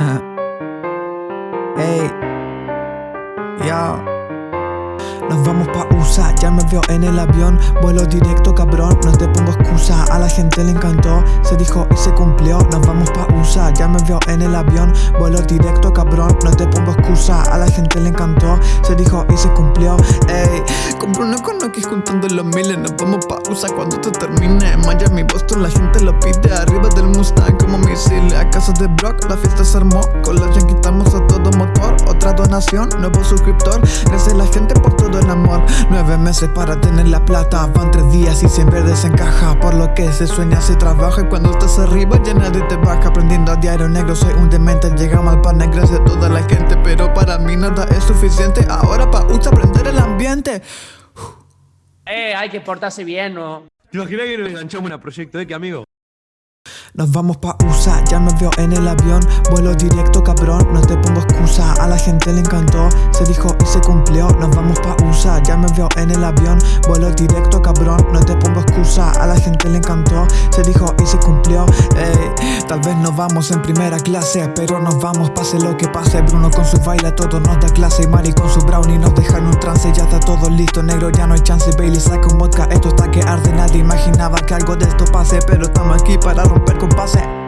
Ey, yo. Nos vamos pa' USA, ya me veo en el avión. Vuelo directo cabrón, no te pongo excusa. A la gente le encantó, se dijo y se cumplió. Nos vamos pa' USA, ya me veo en el avión. Vuelo directo cabrón, no te pongo excusa A la gente le encantó, se dijo y se cumplió. Ey, compro una con X juntando los miles Nos vamos pa' USA cuando esto termine. Miami, Boston, la gente lo pide Arriba del Mustang como misiles. A casa de Brock, la fiesta se armó Con los yankees estamos a todo motor. Otra donación, nuevo suscriptor Gracias a la gente por todo el amor. Nueve meses para tener la plata Van tres días y siempre desencaja. Por lo que se sueña se trabaja Y cuando estás arriba ya nadie te baja. Aprendiendo a diario negro soy un demente Llegamos al pan gracias a toda la gente mí nada es suficiente. Ahora pa' usted aprender el ambiente. Eh, hay que portarse bien, ¿no? ¿Te imaginas que nos enganchamos una proyecto de que amigo? Nos vamos pa' USA, ya me veo en el avión. Vuelo directo cabrón, no te pongo excusa. A la gente le encantó, se dijo y se cumplió. Nos vamos pa' USA, ya me veo en el avión. Vuelo directo cabrón, no te pongo excusa. A la gente le encantó, se dijo y se cumplió Vamos en primera clase Pero nos vamos pase lo que pase. Bruno con su baile todo nos da clase. Y Mari con su brownie nos deja en un trance. Ya está todo listo, negro ya no hay chance. Bailey saca un vodka, esto está que arde. Nadie imaginaba que algo de esto pase Pero estamos aquí para romper con pase